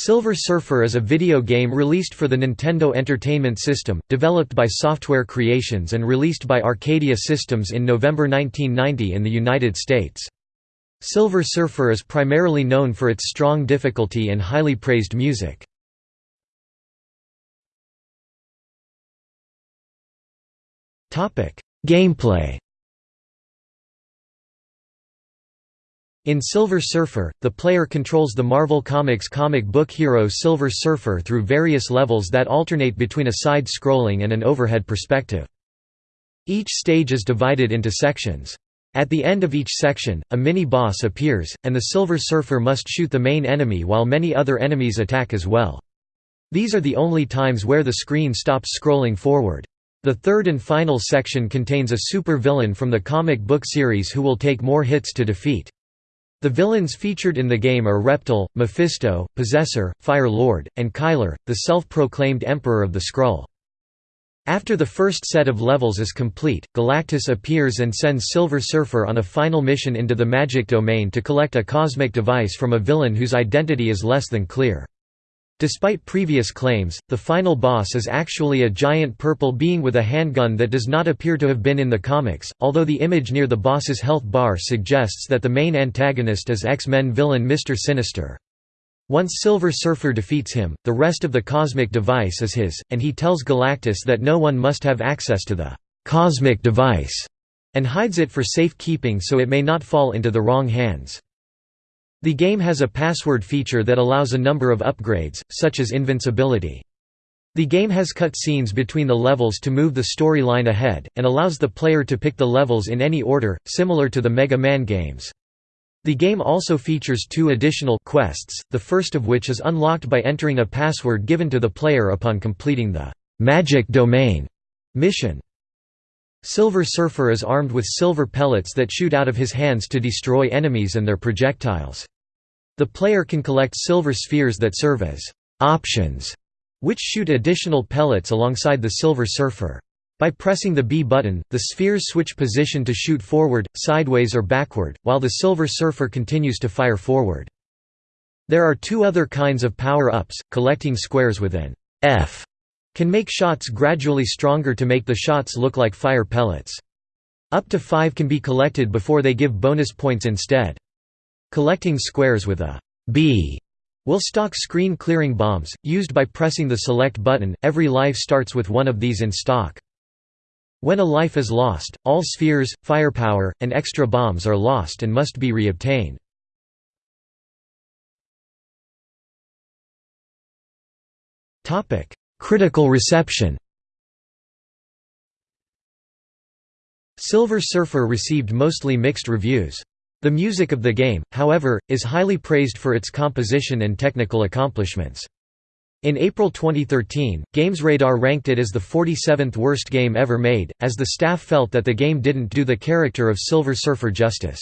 Silver Surfer is a video game released for the Nintendo Entertainment System, developed by Software Creations and released by Arcadia Systems in November 1990 in the United States. Silver Surfer is primarily known for its strong difficulty and highly praised music. Gameplay In Silver Surfer, the player controls the Marvel Comics comic book hero Silver Surfer through various levels that alternate between a side-scrolling and an overhead perspective. Each stage is divided into sections. At the end of each section, a mini-boss appears, and the Silver Surfer must shoot the main enemy while many other enemies attack as well. These are the only times where the screen stops scrolling forward. The third and final section contains a super-villain from the comic book series who will take more hits to defeat. The villains featured in the game are Reptyl, Mephisto, Possessor, Fire Lord, and Kylor, the self-proclaimed Emperor of the Skrull. After the first set of levels is complete, Galactus appears and sends Silver Surfer on a final mission into the magic domain to collect a cosmic device from a villain whose identity is less than clear. Despite previous claims, the final boss is actually a giant purple being with a handgun that does not appear to have been in the comics, although the image near the boss's health bar suggests that the main antagonist is X-Men villain Mr. Sinister. Once Silver Surfer defeats him, the rest of the cosmic device is his, and he tells Galactus that no one must have access to the «cosmic device» and hides it for safekeeping so it may not fall into the wrong hands. The game has a password feature that allows a number of upgrades, such as invincibility. The game has cut scenes between the levels to move the storyline ahead, and allows the player to pick the levels in any order, similar to the Mega Man games. The game also features two additional quests, the first of which is unlocked by entering a password given to the player upon completing the «Magic Domain» mission. Silver Surfer is armed with silver pellets that shoot out of his hands to destroy enemies and their projectiles. The player can collect silver spheres that serve as «options», which shoot additional pellets alongside the Silver Surfer. By pressing the B button, the spheres switch position to shoot forward, sideways or backward, while the Silver Surfer continues to fire forward. There are two other kinds of power-ups, collecting squares with an F can make shots gradually stronger to make the shots look like fire pellets. Up to five can be collected before they give bonus points instead. Collecting squares with a B will stock screen clearing bombs, used by pressing the select button, every life starts with one of these in stock. When a life is lost, all spheres, firepower, and extra bombs are lost and must be reobtained. Critical reception Silver Surfer received mostly mixed reviews. The music of the game, however, is highly praised for its composition and technical accomplishments. In April 2013, GamesRadar ranked it as the 47th worst game ever made, as the staff felt that the game didn't do the character of Silver Surfer justice.